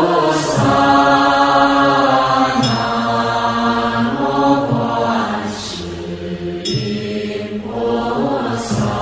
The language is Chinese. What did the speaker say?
菩萨南无观世音菩萨